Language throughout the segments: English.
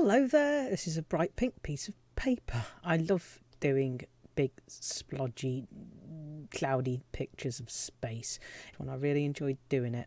Hello there. This is a bright pink piece of paper. I love doing big, splodgy, cloudy pictures of space. And I really enjoyed doing it.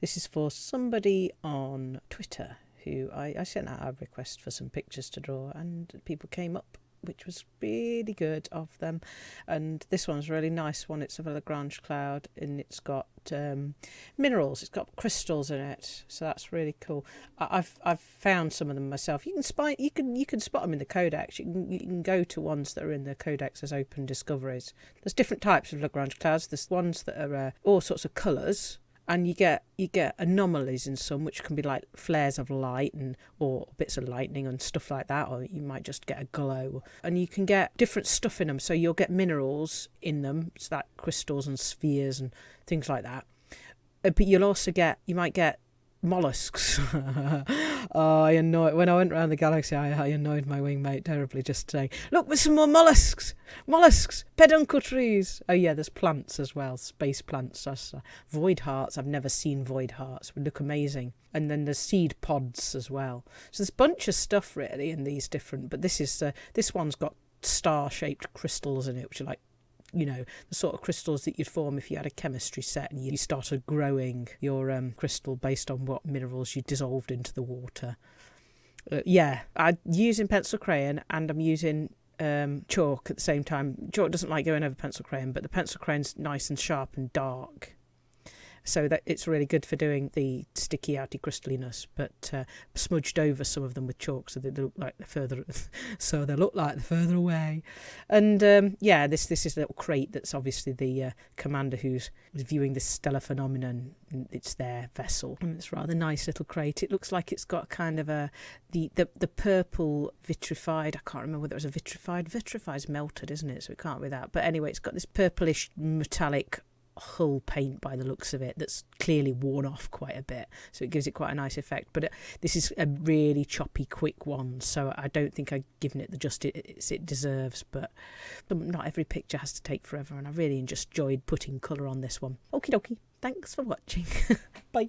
This is for somebody on Twitter who I, I sent out a request for some pictures to draw, and people came up which was really good of them. And this one's a really nice one. It's a Lagrange cloud and it's got um, minerals. It's got crystals in it, so that's really cool. I, have I've found some of them myself. You can spot you can you can spot them in the codex. You can you can go to ones that are in the codex as open discoveries. There's different types of Lagrange clouds. There's ones that are uh, all sorts of colours and you get you get anomalies in some which can be like flares of light and or bits of lightning and stuff like that or you might just get a glow. And you can get different stuff in them so you'll get minerals in them so that crystals and spheres and things like that. Uh, but you'll also get you might get mollusks. oh, I annoyed when I went around the galaxy. I, I annoyed my wingmate terribly just saying, "Look, there's some more mollusks, mollusks, peduncle trees." Oh yeah, there's plants as well, space plants. That's, uh, void hearts. I've never seen void hearts. Would look amazing. And then there's seed pods as well. So there's a bunch of stuff really in these different. But this is uh, this one's got star-shaped crystals in it, which are like you know, the sort of crystals that you'd form if you had a chemistry set and you started growing your um, crystal based on what minerals you dissolved into the water. Uh, yeah, I'm using pencil crayon and I'm using um, chalk at the same time. Chalk doesn't like going over pencil crayon, but the pencil crayon's nice and sharp and dark so that it's really good for doing the sticky outy crystalliness but uh, smudged over some of them with chalk so they look like they're further so they look like they're further away. And um, yeah this this is a little Krait that's obviously the uh, commander who's viewing this stellar phenomenon it's their vessel. And it's rather nice little Krait. It looks like it's got kind of a the the, the purple vitrified i can't remember whether it was a vitrified vitrified's melted isn't it? So it can't be that. But anyway it's got this purplish metallic hull paint by the looks of it that's clearly worn off quite a bit. So it gives it quite a nice effect. But it, this is a really choppy quick one. So I don't think I've given it the justice it deserves. But not every picture has to take forever. And I really just enjoyed putting colour on this one. Okie dokie. Thanks for watching. Bye